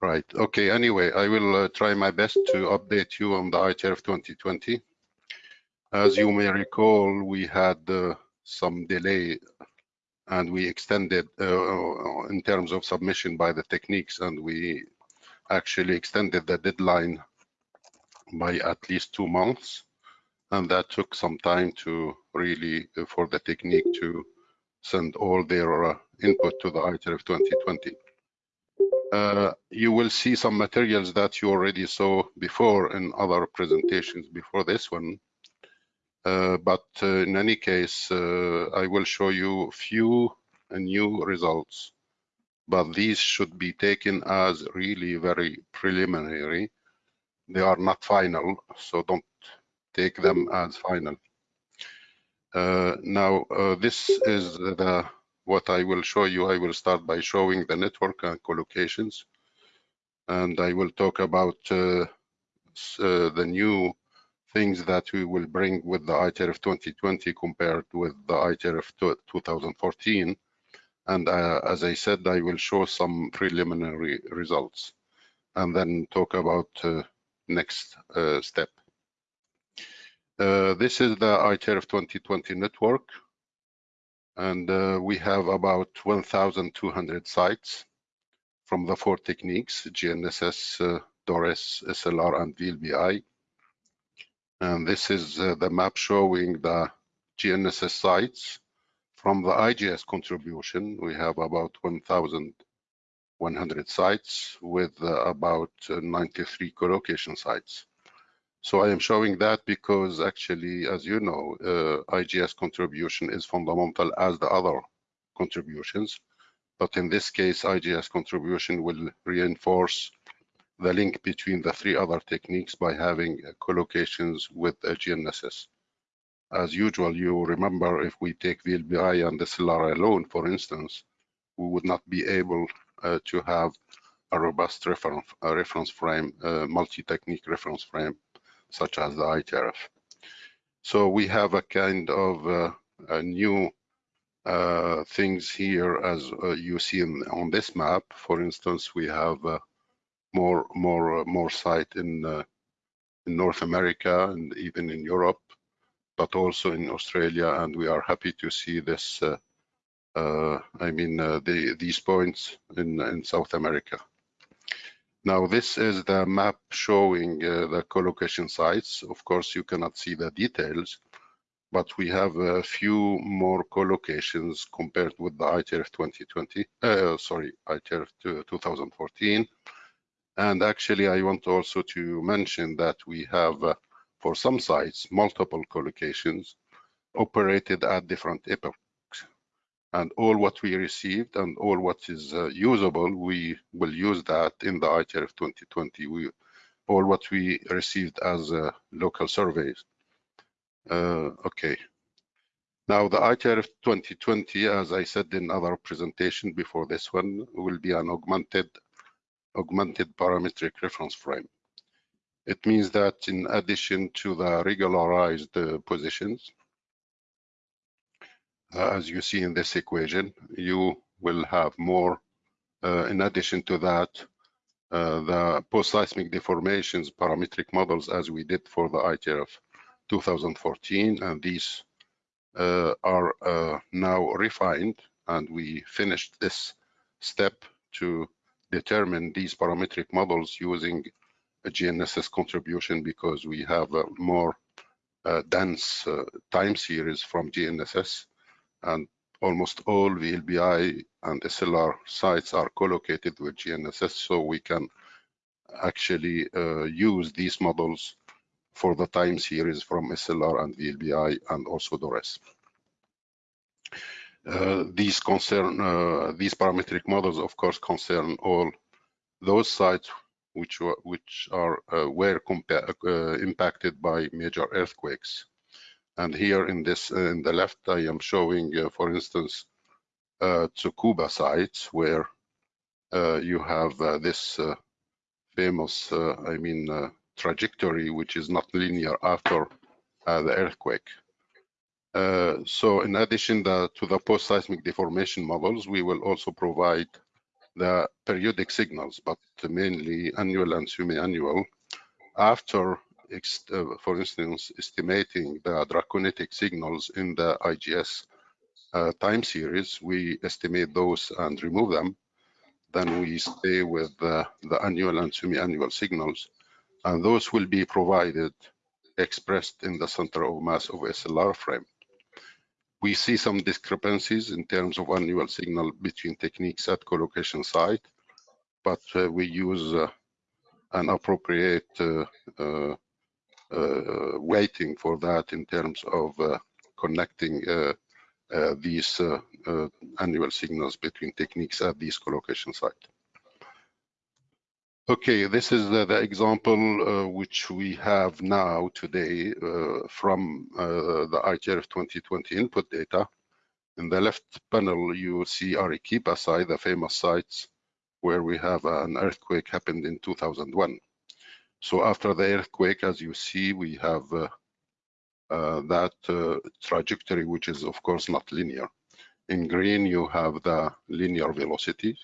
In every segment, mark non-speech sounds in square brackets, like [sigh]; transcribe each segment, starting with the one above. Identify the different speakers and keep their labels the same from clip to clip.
Speaker 1: Right. Okay. Anyway, I will uh, try my best to update you on the ITRF 2020. As you may recall, we had uh, some delay and we extended uh, in terms of submission by the techniques and we actually extended the deadline by at least two months and that took some time to really uh, for the technique to send all their uh, input to the ITRF 2020. Uh, you will see some materials that you already saw before in other presentations before this one. Uh, but uh, in any case, uh, I will show you a few new results, but these should be taken as really very preliminary. They are not final, so don't take them as final. Uh, now, this is the what I will show you. I will start by showing the network and collocations, and I will talk about uh, the new things that we will bring with the ITRF 2020 compared with the ITRF 2014. And uh, as I said, I will show some preliminary results and then talk about uh, next uh, step. Uh, this is the ITRF 2020 network. And uh, we have about 1,200 sites from the four techniques, GNSS, uh, DORIS, SLR, and VLBI. And this is uh, the map showing the GNSS sites. From the IGS contribution, we have about 1,100 sites with uh, about uh, 93 collocation sites. So I am showing that because actually, as you know, uh, IGS contribution is fundamental as the other contributions. But in this case, IGS contribution will reinforce the link between the three other techniques by having collocations with GNSS. As usual, you remember if we take VLBI and the SLR alone, for instance, we would not be able uh, to have a robust reference, a reference frame, uh, multi-technique reference frame, such as the ITRF. So we have a kind of uh, a new uh, things here as uh, you see in, on this map. For instance, we have uh, more more uh, more site in uh, in North America and even in Europe, but also in Australia, and we are happy to see this. I mean, the, these points in in South America. Now this is the map showing the collocation sites. Of course, you cannot see the details, but we have a few more collocations compared with the ITRF 2020, uh, sorry, ITRF 2014. And actually, I want also to mention that we have, uh, for some sites, multiple collocations operated at different epochs. And all what we received and all what is uh, usable, we will use that in the ITRF 2020. We, all what we received as uh, local surveys. Uh, okay. Now the ITRF 2020, as I said in other presentation before this one, will be an augmented augmented parametric reference frame. It means that in addition to the regularized uh, positions, uh, as you see in this equation, you will have more, uh, in addition to that, uh, the post-seismic deformations parametric models as we did for the ITRF 2014, and these uh, are uh, now refined, and we finished this step to determine these parametric models using a GNSS contribution because we have a more dense time series from GNSS and almost all VLBI and SLR sites are collocated with GNSS so we can actually uh, use these models for the time series from SLR and VLBI and also the rest. Uh, these concern uh, these parametric models, of course, concern all those sites which were which are uh, were uh, impacted by major earthquakes. And here in this uh, in the left, I am showing, uh, for instance, uh, Tsukuba sites where uh, you have this famous, I mean, trajectory which is not linear after the earthquake. Uh, so in addition the, to the post-seismic deformation models, we will also provide the periodic signals, but mainly annual and semi-annual, after, uh, for instance, estimating the draconitic signals in the IGS uh, time series, we estimate those and remove them. Then we stay with the annual and semi-annual signals, and those will be provided expressed in the center of mass of SLR frame. We see some discrepancies in terms of annual signal between techniques at collocation site, but uh, we use uh, an appropriate uh, uh, uh for that in terms of uh, connecting these annual signals between techniques at these collocation site. Okay, this is the, the example uh, which we have now today uh, from uh, the ITRF 2020 input data. In the left panel, you see Arequipa site, the famous sites where we have an earthquake happened in 2001. So after the earthquake, as you see, we have uh, uh, that uh, trajectory, which is of course not linear. In green, you have the linear velocity.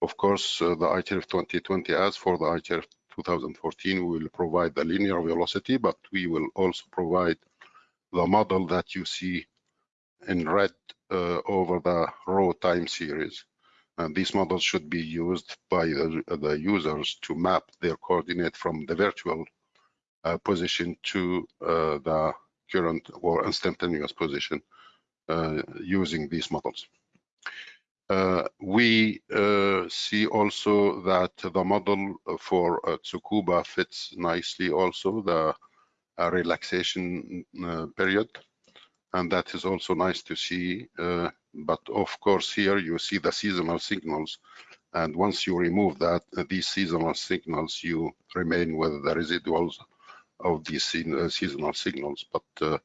Speaker 1: of course, uh, the ITRF 2020, as for the ITRF 2014, we will provide the linear velocity, but we will also provide the model that you see in red uh, over the row time series. And these models should be used by the, the users to map their coordinate from the virtual uh, position to uh, the current or instantaneous position uh, using these models. Uh, we uh, see also that the model for uh, Tsukuba fits nicely also the relaxation period. And that is also nice to see. Uh, but of course, here you see the seasonal signals. And once you remove that, these seasonal signals, you remain with the residuals of these seasonal signals. But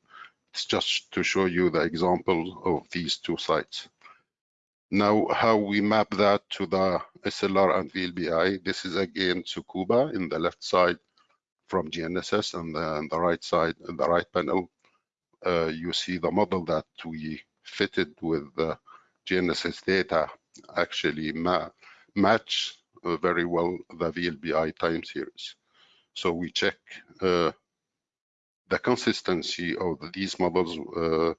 Speaker 1: it's just to show you the example of these two sites. Now, how we map that to the SLR and VLBI, this is again Tsukuba in the left side from GNSS and then the right side, the right panel, uh, you see the model that we fitted with the GNSS data actually ma match uh, very well the VLBI time series. So we check uh, the consistency of these models uh,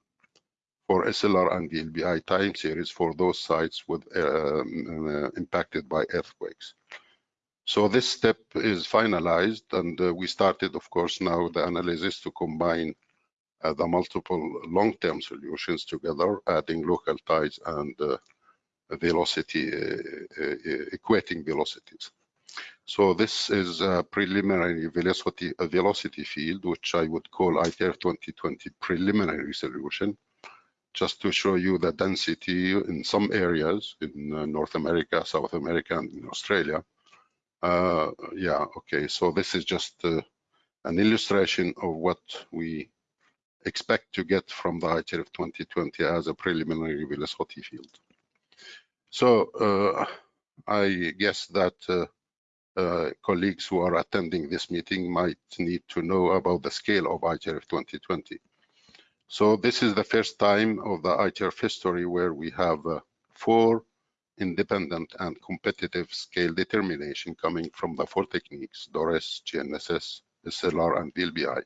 Speaker 1: for SLR and VLBI time series for those sites with uh, impacted by earthquakes. So this step is finalized and uh, we started, of course, now the analysis to combine uh, the multiple long-term solutions together, adding local ties and uh, velocity, uh, uh, equating velocities. So this is a preliminary velocity, a velocity field, which I would call ITRF 2020 preliminary solution just to show you the density in some areas in uh, North America, South America, and in Australia. Uh, yeah, okay, so this is just uh, an illustration of what we expect to get from the ITRF 2020 as a preliminary velocity field. So uh, I guess that uh, uh, colleagues who are attending this meeting might need to know about the scale of ITRF 2020. So this is the first time of the ITRF history where we have uh, four independent and competitive scale determination coming from the four techniques, DORIS, GNSS, SLR, and VLBI.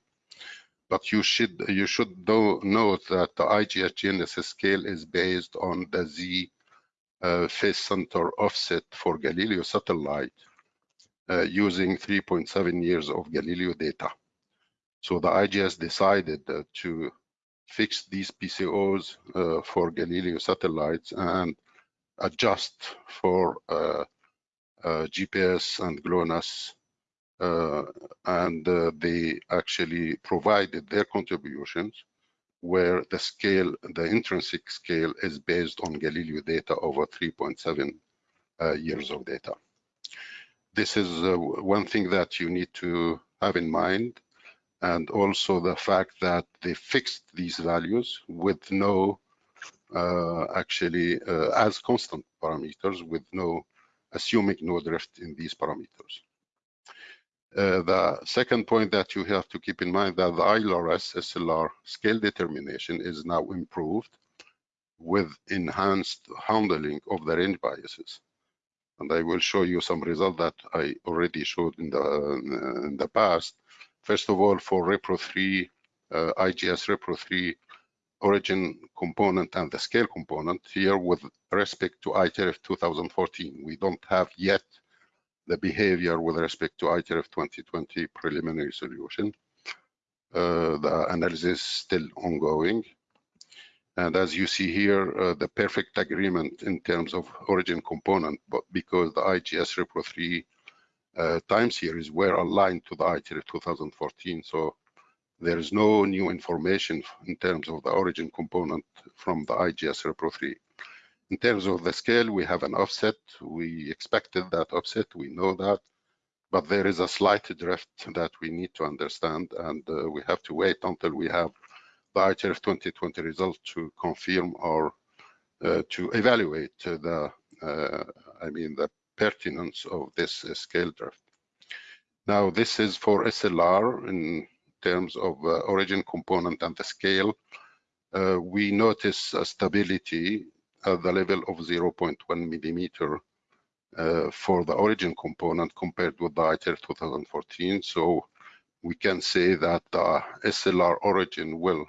Speaker 1: But you should you should know, note that the IGS GNSS scale is based on the Z uh, phase center offset for Galileo satellite uh, using 3.7 years of Galileo data. So the IGS decided uh, to fix these PCOs uh, for Galileo satellites and adjust for uh, uh, GPS and GLONASS. Uh, and uh, they actually provided their contributions where the scale, the intrinsic scale is based on Galileo data over 3.7 uh, years of data. This is one thing that you need to have in mind and also the fact that they fixed these values with no uh, actually uh, as constant parameters with no assuming no drift in these parameters. Uh, the second point that you have to keep in mind that the ILRS SLR scale determination is now improved with enhanced handling of the range biases. And I will show you some results that I already showed in the, in the past. First of all, for Repro 3, uh, IGS Repro 3 origin component and the scale component here with respect to ITRF 2014. We don't have yet the behavior with respect to ITRF 2020 preliminary solution. Uh, the analysis still ongoing. And as you see here, uh, the perfect agreement in terms of origin component, but because the IGS Repro 3 uh, time series were aligned to the ITRF 2014, So there is no new information in terms of the origin component from the IGS Repro 3. In terms of the scale, we have an offset. We expected that offset, we know that, but there is a slight drift that we need to understand, and uh, we have to wait until we have the ITRF 2020 result to confirm or uh, to evaluate the, uh, I mean, the pertinence of this uh, scale drift. Now, this is for SLR in terms of uh, origin component and the scale. Uh, we notice a stability at the level of 0.1 millimeter uh, for the origin component compared with the ITRF 2014. So we can say that the SLR origin will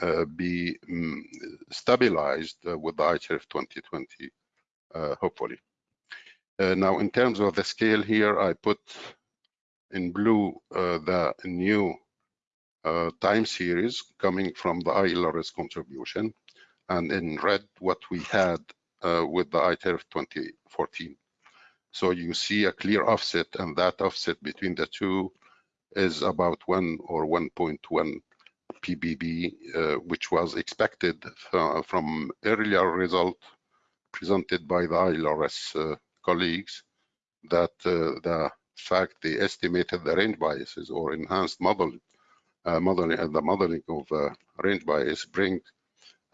Speaker 1: uh, be um, stabilized uh, with the ITRF 2020, uh, hopefully. Uh, now, in terms of the scale here, I put in blue uh, the new time series coming from the ILRS contribution and in red what we had uh, with the ITRF 2014. So you see a clear offset and that offset between the two is about 1 or 1.1 ppb, uh, which was expected from earlier result presented by the ILRS uh, colleagues that uh, the fact they estimated the range biases or enhanced model, uh, modeling and the modeling of uh, range bias bring uh,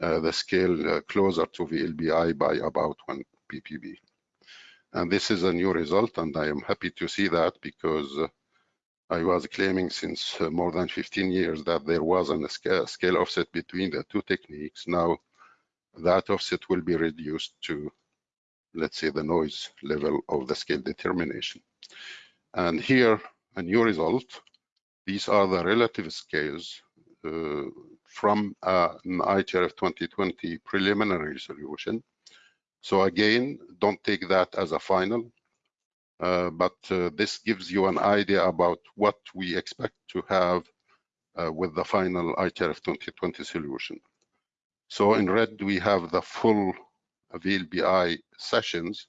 Speaker 1: the scale uh, closer to VLBI by about 1 ppb. And this is a new result, and I am happy to see that because uh, I was claiming since more than 15 years that there was a scale, offset between the two techniques. Now that offset will be reduced to, let's say, the noise level of the scale determination. And here, a new result. These are the relative scales uh, from an ITRF 2020 preliminary solution. So again, don't take that as a final, uh, but uh, this gives you an idea about what we expect to have uh, with the final ITRF 2020 solution. So in red, we have the full VLBI sessions,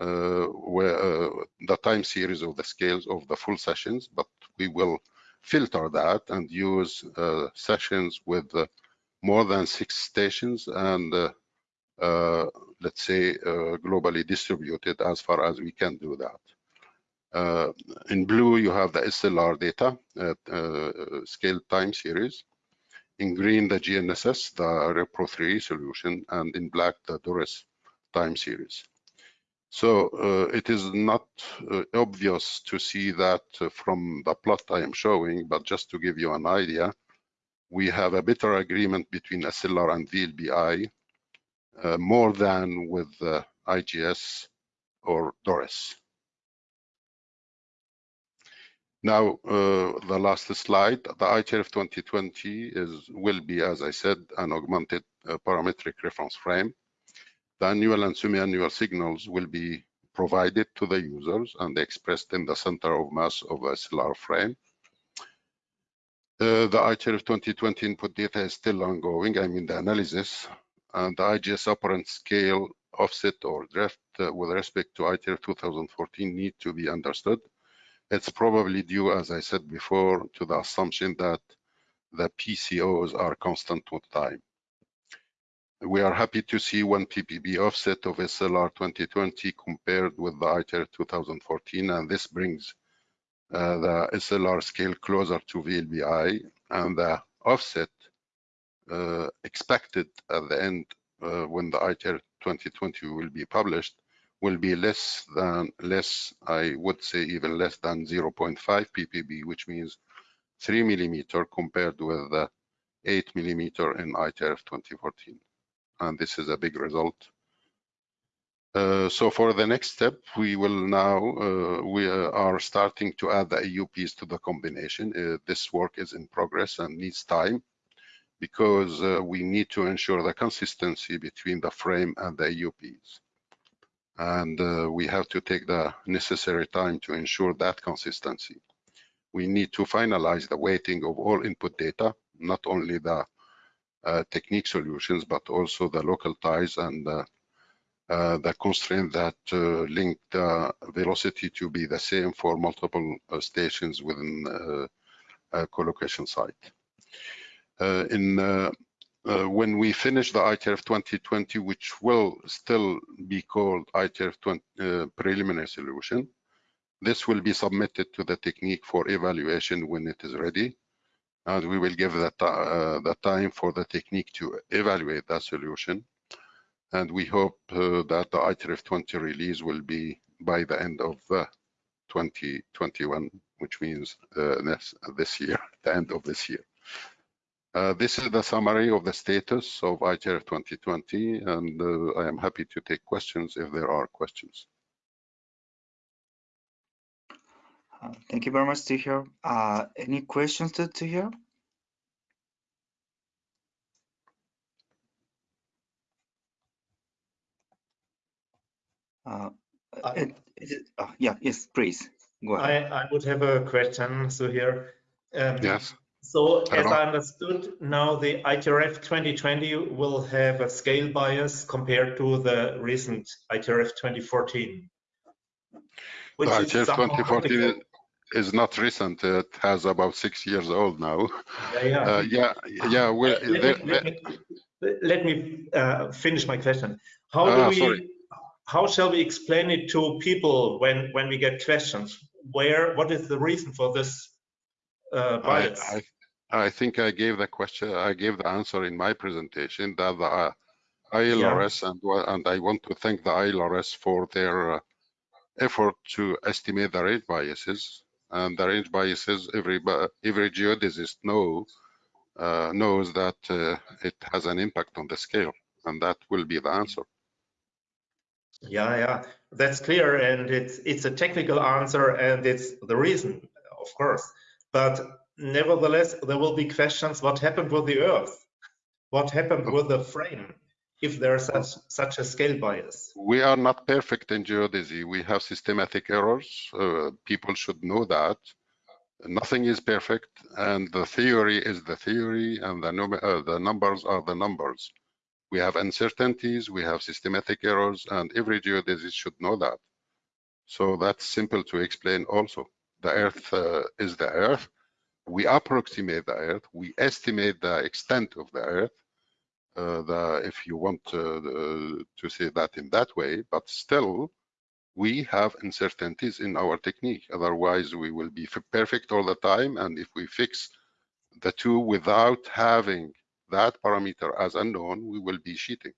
Speaker 1: uh, where uh, the time series of the scales of the full sessions, but we will filter that and use uh, sessions with uh, more than six stations and uh, uh let's say globally distributed as far as we can do that. In blue, you have the SLR data at scale time series. In green, the GNSS, the Repro 3 solution, and in black, the DORIS time series. So uh, it is not uh, obvious to see that uh, from the plot I am showing, but just to give you an idea, we have a better agreement between SLR and VLBI uh, more than with IGS or DORIS. Now, uh, the last slide, the ITRF 2020 is will be, as I said, an augmented uh, parametric reference frame the annual and semi-annual signals will be provided to the users and expressed in the center of mass of a SLR frame. Uh, the ITRF 2020 input data is still ongoing, I mean the analysis, and the IGS operant scale offset or drift uh, with respect to ITRF 2014 need to be understood. It's probably due, as I said before, to the assumption that the PCOs are constant with time. We are happy to see 1 ppb offset of SLR 2020 compared with the ITRF 2014, and this brings uh, the SLR scale closer to VLBI, and the offset uh, expected at the end uh, when the ITRF 2020 will be published will be less than less, I would say even less than 0.5 ppb, which means 3 millimeter compared with the 8 millimeter in ITRF 2014 and this is a big result. Uh, so for the next step, we will now, uh, we are starting to add the EOPs to the combination. Uh, this work is in progress and needs time because uh, we need to ensure the consistency between the frame and the EOPs. And uh, we have to take the necessary time to ensure that consistency. We need to finalize the weighting of all input data, not only the uh, Uh, technique solutions, but also the local ties and uh, uh the constraint that uh, link the uh, velocity to be the same for multiple uh, stations within a collocation site. in when we finish the ITRF 2020, which will still be called ITRF 20, preliminary solution, this will be submitted to the technique for evaluation when it is ready. And we will give that uh, the time for the technique to evaluate that solution and we hope uh, that the ITRF 20 release will be by the end of uh, 2021, which means uh, this, this year, [laughs] the end of this year. Uh, this is the summary of the status of ITRF 2020, and uh, I am happy to take questions if there are questions.
Speaker 2: Uh, thank you very much, Tahir. any questions to Tahir? Uh, it, it, uh, yeah, yes, please. Go ahead.
Speaker 3: I, I would have a question, so here.
Speaker 1: Um, yes.
Speaker 3: So as I understood, now the ITRF 2020 will have a scale bias compared to the recent ITRF 2014.
Speaker 1: Which the ITRF 2014 is not recent. It has about six years old now.
Speaker 3: Yeah, yeah. Uh,
Speaker 1: yeah, yeah. Well,
Speaker 3: let, me, let me, let me uh, finish my question. How do ah, we sorry how shall we explain it to people when when we get questions? Where what is the reason for this uh, bias?
Speaker 1: I, I, I, think I gave the question. I gave the answer in my presentation that the uh, ILRS yeah. and and I want to thank the ILRS for their uh, effort to estimate the rate biases and the range biases. Every every geodesist know uh, knows that uh, it has an impact on the scale, and that will be the answer.
Speaker 3: Yeah, yeah, that's clear, and it's it's a technical answer, and it's the reason, of course. But nevertheless, there will be questions: What happened with the Earth? What happened with the frame? If there's such such a scale bias,
Speaker 1: we are not perfect in geodesy. We have systematic errors. Uh, people should know that. Nothing is perfect, and the theory is the theory, and the, uh, the numbers are the numbers. We have uncertainties, we have systematic errors, and every geodesist should know that. So that's simple to explain also. The Earth uh, is the Earth. We approximate the Earth. We estimate the extent of the Earth. Uh, the, if you want to, to say that in that way, but still, we have uncertainties in our technique. Otherwise, we will be perfect all the time. And if we fix the two without having that parameter as unknown, we will be cheating.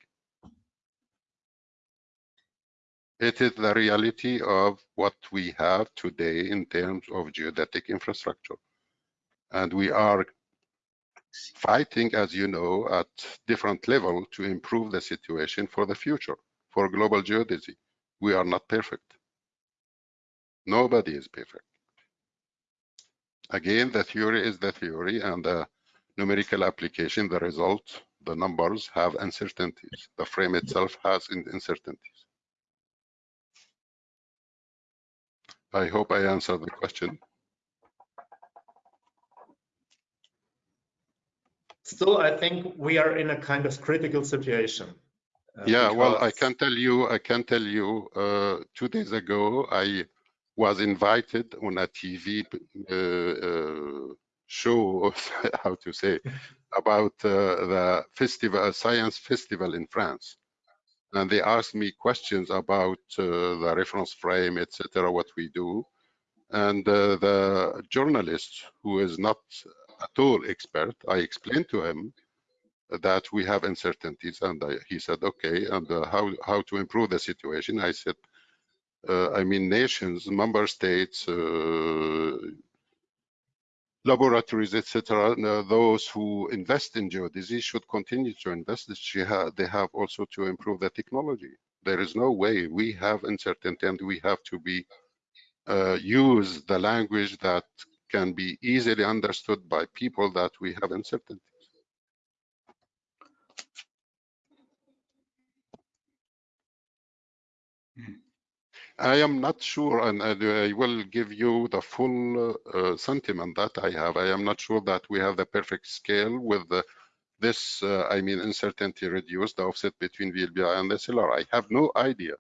Speaker 1: It is the reality of what we have today in terms of geodetic infrastructure. And we are fighting, as you know, at different level to improve the situation for the future, for global geodesy. We are not perfect. Nobody is perfect. Again, the theory is the theory and the numerical application, the result, the numbers have uncertainties. The frame itself has uncertainties. I hope I answered the question.
Speaker 3: Still, I think we are in a kind of critical situation.
Speaker 1: Uh, yeah, well, I can tell you, I can tell you, uh, two days ago, I was invited on a TV uh, uh show [laughs] how to say about uh, the festival science festival in france and they asked me questions about uh, the reference frame etc what we do and uh, the journalist who is not at all expert i explained to him that we have uncertainties and I, he said okay and uh, how how to improve the situation i said uh, i mean nations member states uh, laboratories, etc., those who invest in geodesy should continue to invest. They have also to improve the technology. There is no way we have uncertainty and we have to be uh, use the language that can be easily understood by people that we have uncertainty. I am not sure, and and I will give you the full uh, sentiment that I have. I am not sure that we have the perfect scale with the, this, uh, I mean, uncertainty reduced, the offset between VLBI and SLR. I have no idea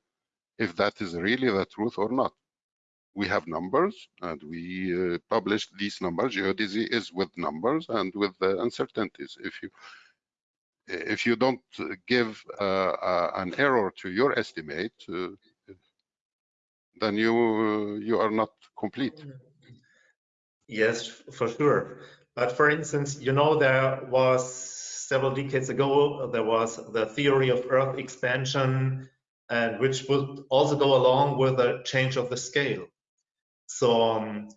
Speaker 1: if that is really the truth or not. We have numbers and we uh, publish these numbers. Geodesy is with numbers and with the uncertainties. If you if you don't give uh, uh, an error to your estimate, uh, then you you are not complete.
Speaker 3: Yes, for sure. But for instance, you know, there was several decades ago, there was the theory of Earth expansion, and which would also go along with a change of the scale. So um,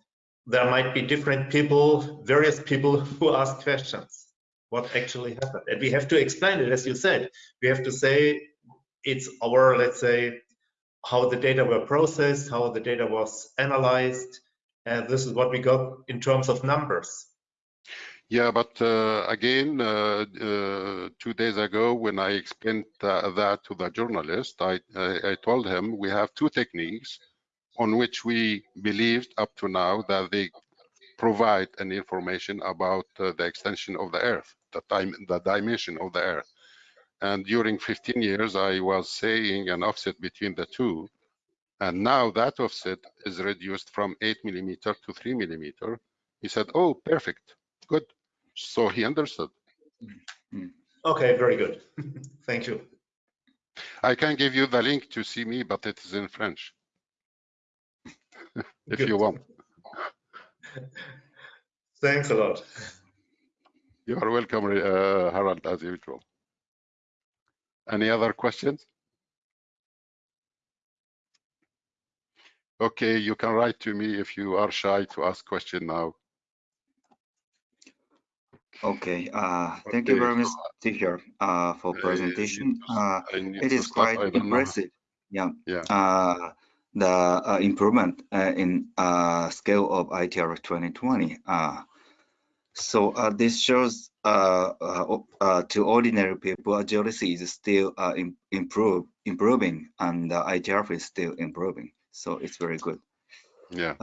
Speaker 3: there might be different people, various people [laughs] who ask questions. What actually happened? And we have to explain it, as you said. We have to say it's our, let's say, how the data were processed, how the data was analyzed, and this is what we got in terms of numbers.
Speaker 1: Yeah, but uh, again, uh, uh, two days ago, when I explained tha- that to the journalist, I, I told him we have two techniques on which we believed up to now that they provide an information about uh, the extension of the Earth, the time, the dimension of the Earth. And during 15 years, I was saying an offset between the two. And now that offset is reduced from eight millimeter to three millimeter. He said, oh, perfect, good. So he understood.
Speaker 3: Okay, very good. [laughs] Thank you.
Speaker 1: I can give you the link to see me, but it is in French. [laughs] if
Speaker 3: Good.
Speaker 1: you want. [laughs]
Speaker 3: Thanks a lot.
Speaker 1: You are welcome, uh, Harold, as usual. Any other questions? Okay, you can write to me if you are shy to ask question now.
Speaker 2: Okay, uh, thank you very much,
Speaker 1: so,
Speaker 2: teacher, uh, for presentation.
Speaker 1: need to-
Speaker 2: Uh,
Speaker 1: I need
Speaker 2: it
Speaker 1: to
Speaker 2: is
Speaker 1: stop.
Speaker 2: quite
Speaker 1: I know.
Speaker 2: impressive. Yeah.
Speaker 1: Yeah.
Speaker 2: The uh, improvement uh, in uh, scale of ITR 2020. Uh, so this shows to ordinary people, geodesy is still im improve, improving and ITR is still improving. So it's very good.
Speaker 1: Yeah.